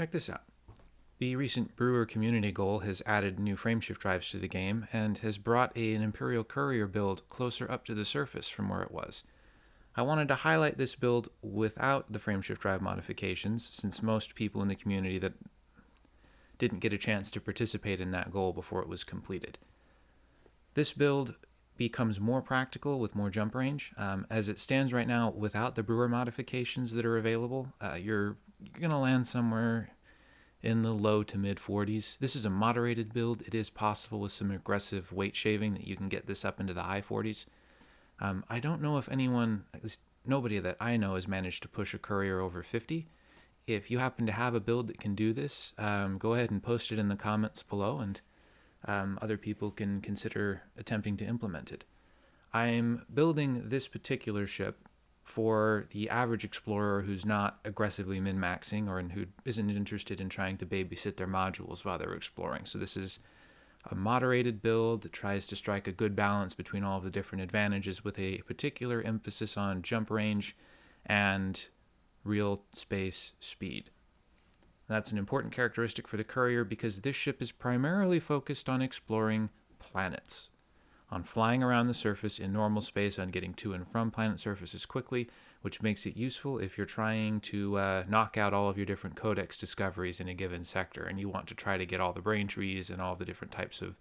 Check this out. The recent Brewer community goal has added new frameshift drives to the game and has brought an Imperial Courier build closer up to the surface from where it was. I wanted to highlight this build without the frameshift drive modifications since most people in the community that didn't get a chance to participate in that goal before it was completed. This build becomes more practical with more jump range. Um, as it stands right now, without the brewer modifications that are available, uh, you're, you're going to land somewhere in the low to mid 40s. This is a moderated build. It is possible with some aggressive weight shaving that you can get this up into the high 40s. Um, I don't know if anyone, at least nobody that I know, has managed to push a courier over 50. If you happen to have a build that can do this, um, go ahead and post it in the comments below and um, other people can consider attempting to implement it. I'm building this particular ship for the average explorer who's not aggressively min-maxing or who isn't interested in trying to babysit their modules while they're exploring. So this is a moderated build that tries to strike a good balance between all of the different advantages with a particular emphasis on jump range and real space speed. That's an important characteristic for the Courier because this ship is primarily focused on exploring planets on flying around the surface in normal space, on getting to and from planet surfaces quickly, which makes it useful if you're trying to uh, knock out all of your different codex discoveries in a given sector, and you want to try to get all the brain trees and all the different types of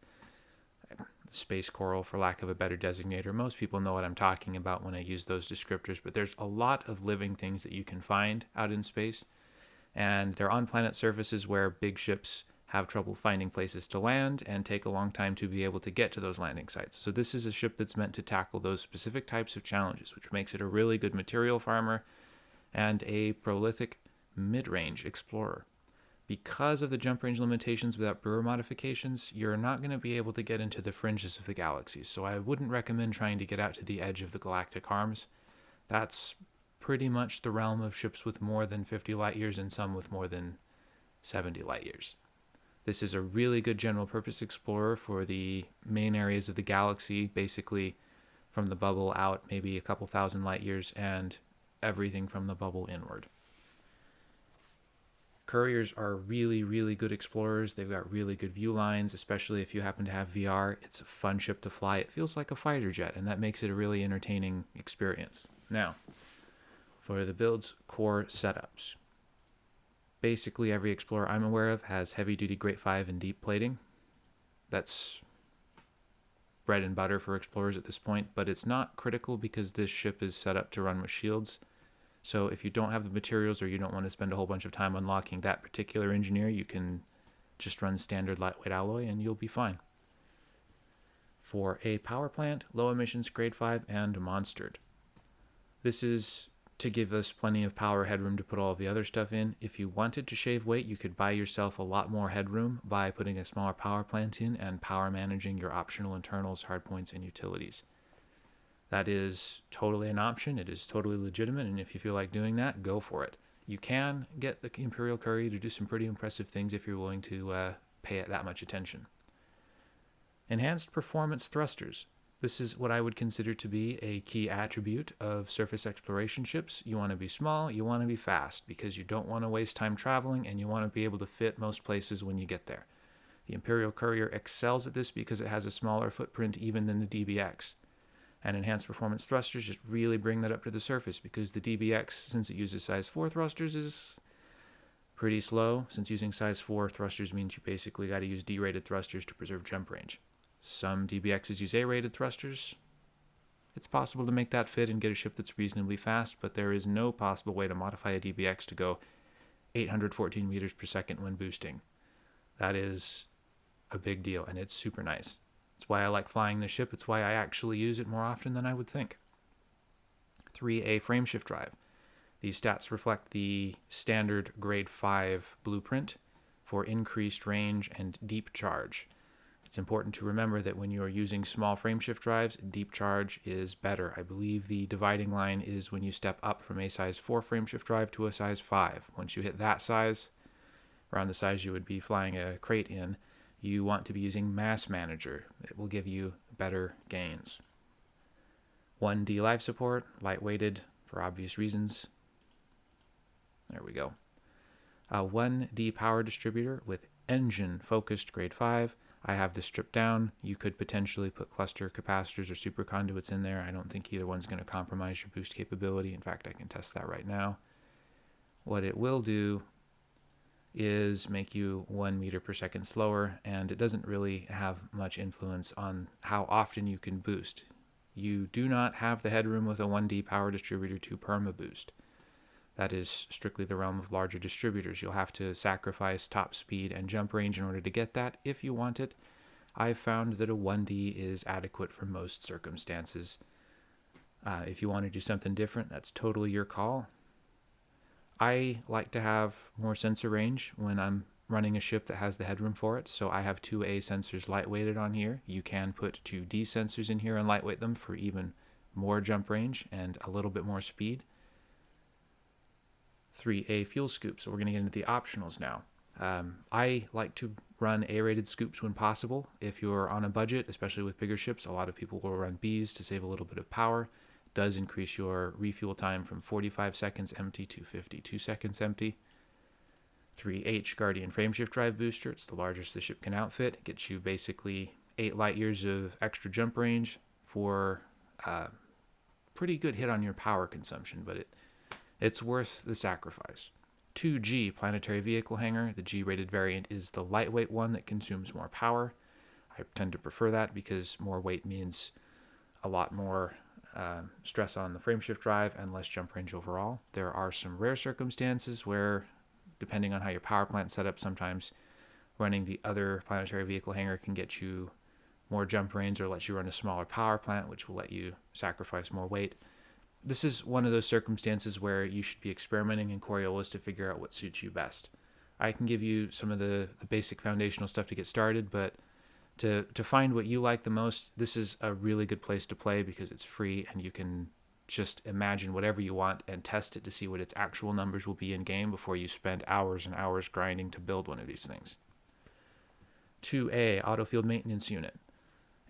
space coral, for lack of a better designator. Most people know what I'm talking about when I use those descriptors, but there's a lot of living things that you can find out in space, and they're on planet surfaces where big ships have trouble finding places to land, and take a long time to be able to get to those landing sites. So this is a ship that's meant to tackle those specific types of challenges, which makes it a really good material farmer and a prolific mid-range explorer. Because of the jump range limitations without brewer modifications, you're not going to be able to get into the fringes of the galaxy, so I wouldn't recommend trying to get out to the edge of the galactic arms. That's pretty much the realm of ships with more than 50 light years and some with more than 70 light years. This is a really good general purpose explorer for the main areas of the galaxy, basically from the bubble out maybe a couple thousand light years and everything from the bubble inward. Couriers are really, really good explorers. They've got really good view lines, especially if you happen to have VR. It's a fun ship to fly. It feels like a fighter jet, and that makes it a really entertaining experience. Now, for the build's core setups basically every Explorer I'm aware of has heavy duty Grade 5 and deep plating. That's bread and butter for Explorers at this point, but it's not critical because this ship is set up to run with shields. So if you don't have the materials or you don't want to spend a whole bunch of time unlocking that particular engineer, you can just run standard lightweight alloy and you'll be fine. For a power plant, low emissions grade 5 and monstered. This is to give us plenty of power headroom to put all the other stuff in. If you wanted to shave weight, you could buy yourself a lot more headroom by putting a smaller power plant in and power managing your optional internals, hardpoints, and utilities. That is totally an option. It is totally legitimate, and if you feel like doing that, go for it. You can get the Imperial Courier to do some pretty impressive things if you're willing to uh, pay it that much attention. Enhanced Performance Thrusters. This is what I would consider to be a key attribute of surface exploration ships. You want to be small, you want to be fast, because you don't want to waste time traveling and you want to be able to fit most places when you get there. The Imperial Courier excels at this because it has a smaller footprint even than the DBX. And enhanced performance thrusters just really bring that up to the surface because the DBX, since it uses size 4 thrusters, is pretty slow. Since using size 4 thrusters means you basically got to use D-rated thrusters to preserve jump range. Some DBXs use A-rated thrusters. It's possible to make that fit and get a ship that's reasonably fast, but there is no possible way to modify a DBX to go 814 meters per second when boosting. That is a big deal, and it's super nice. It's why I like flying the ship. It's why I actually use it more often than I would think. 3A frameshift drive. These stats reflect the standard grade 5 blueprint for increased range and deep charge. It's important to remember that when you are using small frameshift drives, deep charge is better. I believe the dividing line is when you step up from a size 4 frameshift drive to a size 5. Once you hit that size, around the size you would be flying a Krait in, you want to be using Mass Manager. It will give you better gains. 1D life support, lightweighted for obvious reasons. There we go. Uh, a 1D power distributor with engine focused grade 5. I have this stripped down. You could potentially put cluster capacitors or super conduits in there. I don't think either one's going to compromise your boost capability. In fact, I can test that right now. What it will do is make you one meter per second slower, and it doesn't really have much influence on how often you can boost. You do not have the headroom with a 1D power distributor to perma boost. That is strictly the realm of larger distributors. You'll have to sacrifice top speed and jump range in order to get that if you want it. I've found that a 1D is adequate for most circumstances. Uh, if you want to do something different, that's totally your call. I like to have more sensor range when I'm running a ship that has the headroom for it. So I have two A sensors lightweighted on here. You can put two D sensors in here and lightweight them for even more jump range and a little bit more speed. 3A fuel scoops. So we're going to get into the optionals now. Um, I like to run A-rated scoops when possible. If you're on a budget, especially with bigger ships, a lot of people will run Bs to save a little bit of power does increase your refuel time from 45 seconds empty to 52 seconds empty. 3H Guardian Frameshift Drive Booster, it's the largest the ship can outfit. It gets you basically 8 light years of extra jump range for a uh, pretty good hit on your power consumption, but it it's worth the sacrifice. 2G Planetary Vehicle hangar, the G rated variant, is the lightweight one that consumes more power. I tend to prefer that because more weight means a lot more uh, stress on the frameshift drive and less jump range overall. There are some rare circumstances where, depending on how your power plant set up, sometimes running the other planetary vehicle hangar can get you more jump range or let you run a smaller power plant, which will let you sacrifice more weight. This is one of those circumstances where you should be experimenting in Coriolis to figure out what suits you best. I can give you some of the, the basic foundational stuff to get started, but to to find what you like the most, this is a really good place to play because it's free and you can just imagine whatever you want and test it to see what its actual numbers will be in game before you spend hours and hours grinding to build one of these things. 2A Auto Field Maintenance Unit.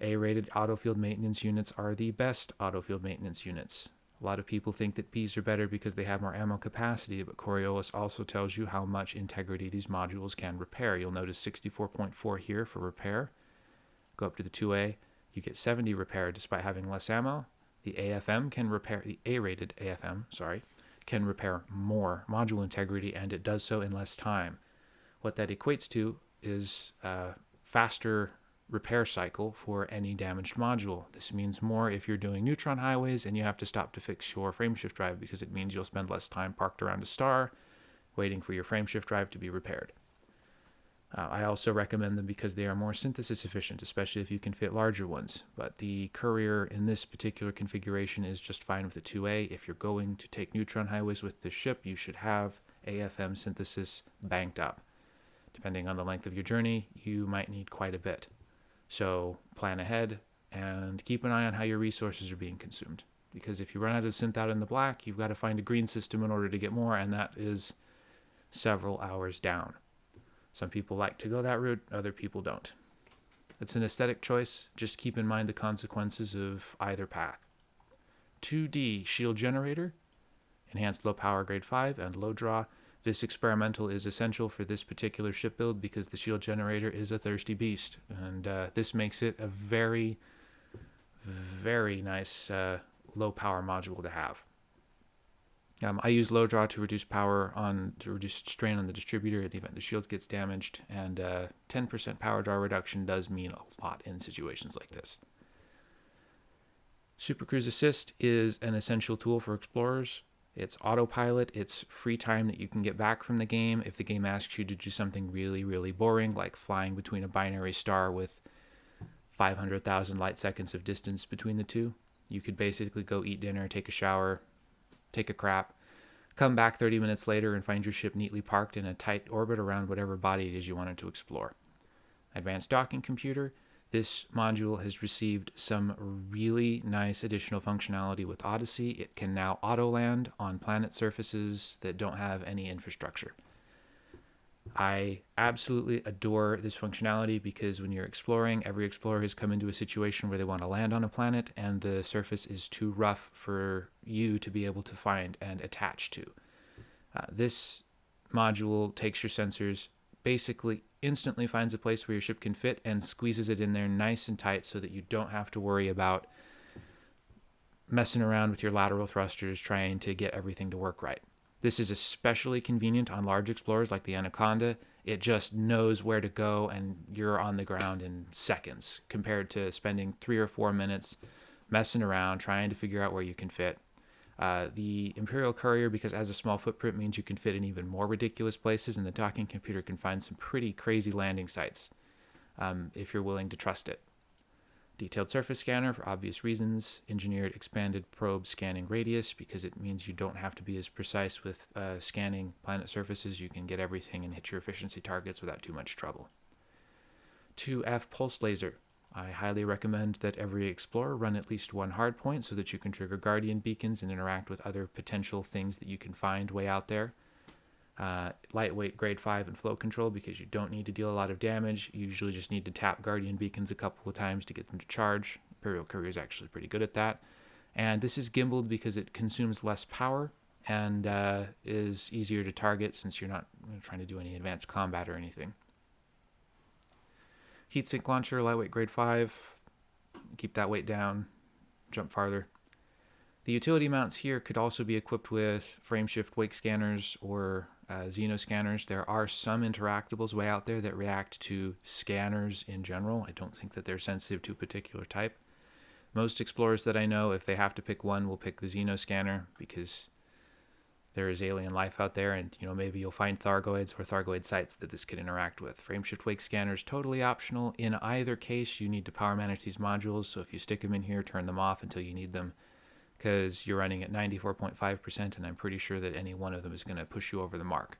A rated auto field maintenance units are the best auto field maintenance units. A lot of people think that Bs are better because they have more ammo capacity, but Coriolis also tells you how much integrity these modules can repair. You'll notice 64.4 here for repair, go up to the 2A, you get 70 repair despite having less ammo. The AFM can repair, the A-rated AFM, sorry, can repair more module integrity and it does so in less time. What that equates to is a faster repair cycle for any damaged module. This means more if you're doing neutron highways and you have to stop to fix your frameshift drive because it means you'll spend less time parked around a star waiting for your frameshift drive to be repaired. Uh, I also recommend them because they are more synthesis efficient, especially if you can fit larger ones. But the Courier in this particular configuration is just fine with the 2A. If you're going to take neutron highways with the ship, you should have AFM synthesis banked up. Depending on the length of your journey, you might need quite a bit. So plan ahead and keep an eye on how your resources are being consumed. Because if you run out of synth out in the black, you've got to find a green system in order to get more, and that is several hours down. Some people like to go that route, other people don't. It's an aesthetic choice, just keep in mind the consequences of either path. 2D Shield Generator, Enhanced Low Power Grade 5, and Low Draw. This experimental is essential for this particular ship build because the shield generator is a thirsty beast, and uh, this makes it a very, very nice uh, low power module to have. Um, I use low draw to reduce power on to reduce strain on the distributor in the event the shield gets damaged, and 10% uh, power draw reduction does mean a lot in situations like this. Super Cruise Assist is an essential tool for explorers. It's autopilot, it's free time that you can get back from the game if the game asks you to do something really, really boring, like flying between a binary star with 500,000 light seconds of distance between the two. You could basically go eat dinner, take a shower, take a crap, come back 30 minutes later and find your ship neatly parked in a tight orbit around whatever body it is you wanted to explore. Advanced docking computer. This module has received some really nice additional functionality with Odyssey. It can now auto land on planet surfaces that don't have any infrastructure. I absolutely adore this functionality because when you're exploring, every explorer has come into a situation where they want to land on a planet and the surface is too rough for you to be able to find and attach to. Uh, this module takes your sensors, basically instantly finds a place where your ship can fit and squeezes it in there nice and tight so that you don't have to worry about messing around with your lateral thrusters trying to get everything to work right. This is especially convenient on large explorers like the Anaconda. It just knows where to go and you're on the ground in seconds compared to spending three or four minutes messing around trying to figure out where you can fit. Uh, the Imperial Courier, because as a small footprint, means you can fit in even more ridiculous places, and the docking computer can find some pretty crazy landing sites um, if you're willing to trust it. Detailed surface scanner for obvious reasons. Engineered expanded probe scanning radius because it means you don't have to be as precise with uh, scanning planet surfaces. You can get everything and hit your efficiency targets without too much trouble. 2F pulse laser I highly recommend that every explorer run at least one hardpoint so that you can trigger guardian beacons and interact with other potential things that you can find way out there. Uh, lightweight grade 5 and flow control because you don't need to deal a lot of damage. You usually just need to tap guardian beacons a couple of times to get them to charge. Imperial Courier is actually pretty good at that. And this is gimbaled because it consumes less power and uh, is easier to target since you're not trying to do any advanced combat or anything. Heatsink launcher, lightweight grade 5. Keep that weight down, jump farther. The utility mounts here could also be equipped with frameshift wake scanners or uh, Xeno scanners. There are some interactables way out there that react to scanners in general. I don't think that they're sensitive to a particular type. Most explorers that I know, if they have to pick one, will pick the Xeno scanner because there is alien life out there and you know maybe you'll find thargoids or thargoid sites that this could interact with. Frameshift wake scanners totally optional. In either case you need to power manage these modules so if you stick them in here turn them off until you need them because you're running at 94.5% and i'm pretty sure that any one of them is going to push you over the mark.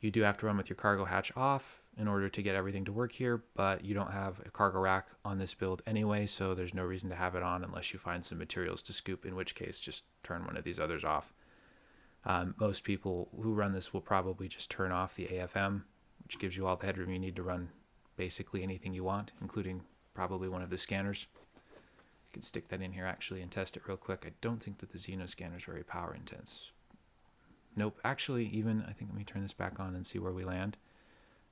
You do have to run with your cargo hatch off in order to get everything to work here but you don't have a cargo rack on this build anyway so there's no reason to have it on unless you find some materials to scoop in which case just turn one of these others off um, most people who run this will probably just turn off the AFM, which gives you all the headroom you need to run basically anything you want, including probably one of the scanners. You can stick that in here actually and test it real quick. I don't think that the Xeno scanner is very power intense. Nope, actually even, I think let me turn this back on and see where we land.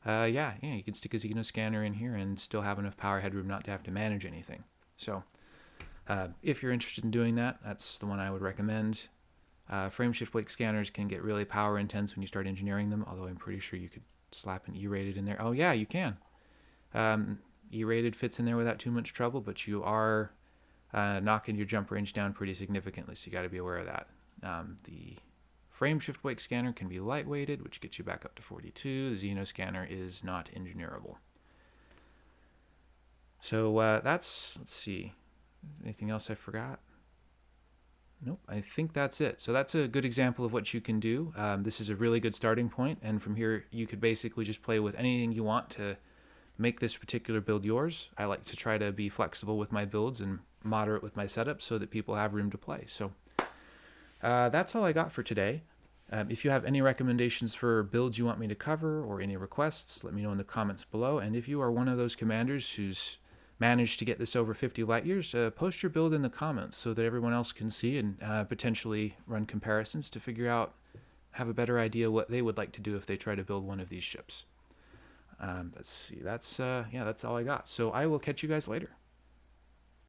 Uh, yeah, yeah, you can stick a Xeno scanner in here and still have enough power headroom not to have to manage anything. So, uh, if you're interested in doing that, that's the one I would recommend. Uh, frameshift wake scanners can get really power intense when you start engineering them, although I'm pretty sure you could slap an E-rated in there. Oh yeah, you can. Um, E-rated fits in there without too much trouble, but you are uh, knocking your jump range down pretty significantly, so you got to be aware of that. Um, the frameshift wake scanner can be lightweighted, which gets you back up to 42. The Xeno scanner is not engineerable. So uh, that's, let's see, anything else I forgot? Nope, I think that's it. So that's a good example of what you can do. Um, this is a really good starting point, and from here you could basically just play with anything you want to make this particular build yours. I like to try to be flexible with my builds and moderate with my setup so that people have room to play. So uh, that's all I got for today. Um, if you have any recommendations for builds you want me to cover or any requests, let me know in the comments below. And if you are one of those commanders who's managed to get this over 50 light years, uh, post your build in the comments so that everyone else can see and uh, potentially run comparisons to figure out, have a better idea what they would like to do if they try to build one of these ships. Um, let's see, that's, uh, yeah, that's all I got. So I will catch you guys later.